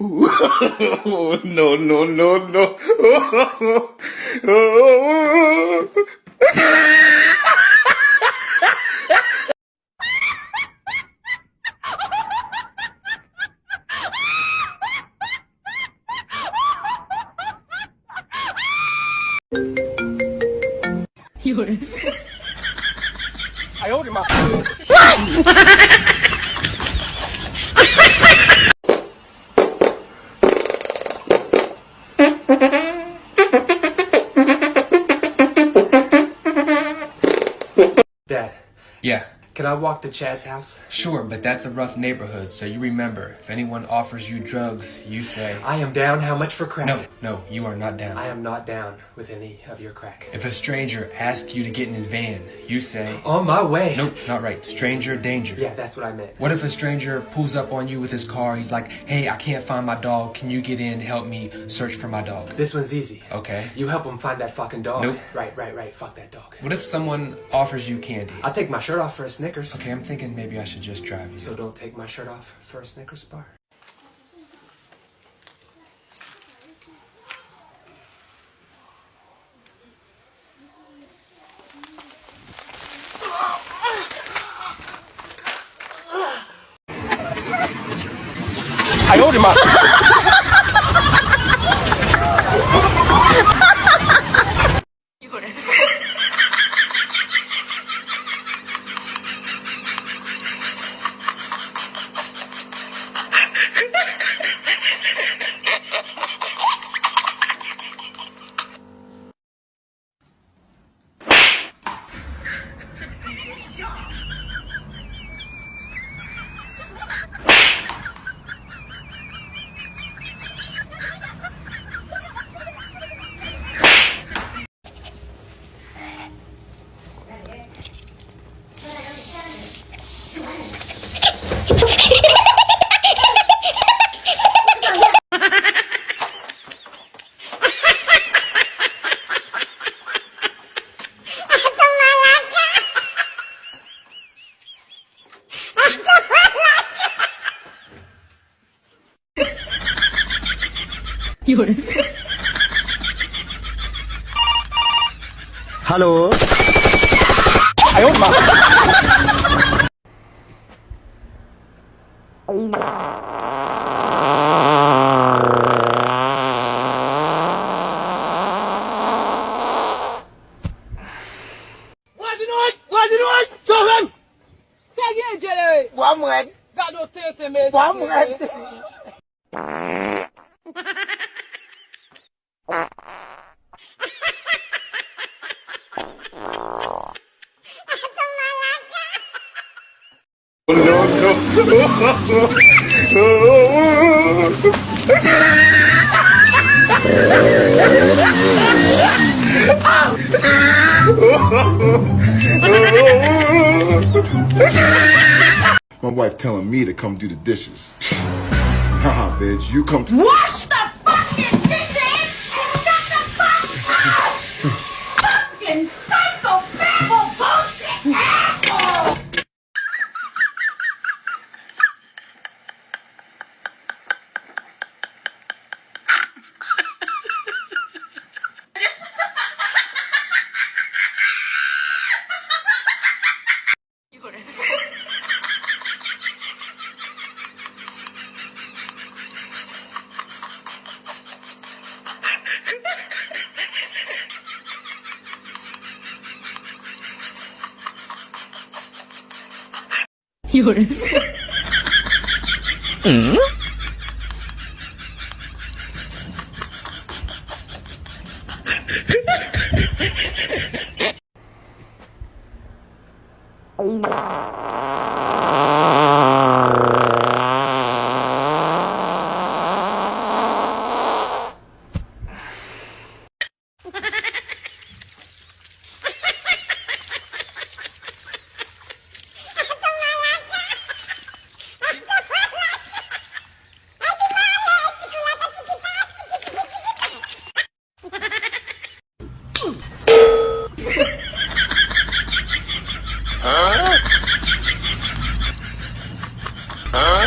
no, no, no, no. Dad, Yeah, can I walk to Chad's house? sure, but that's a rough neighborhood, so you remember, if anyone offers you drugs, you say, I am down. How much for crack? No, no, you are not down. I am not down with any of your crack. If a stranger asks you to get in his van, you say, On my way. Nope, not right. Stranger danger. Yeah, that's what I meant. What if a stranger pulls up on you with his car? He's like, hey, I can't find my dog. Can you get in, help me search for my dog? This one's easy. Okay. You help him find that fucking dog. Nope. Right, right, right. Fuck that dog. What if someone offers you candy? I'll take my shirt off for a Snickers. Okay, I'm thinking maybe I should just drive you. So don't take my shirt off for a Snickers bar. 有人。Hello。哎呦我妈！哎呀！Boa morte. Garotinho também. Boa morte. My wife telling me to come do the dishes. Haha, bitch, you come to. Wash the fucking dishes 有人。嗯。Huh? Huh?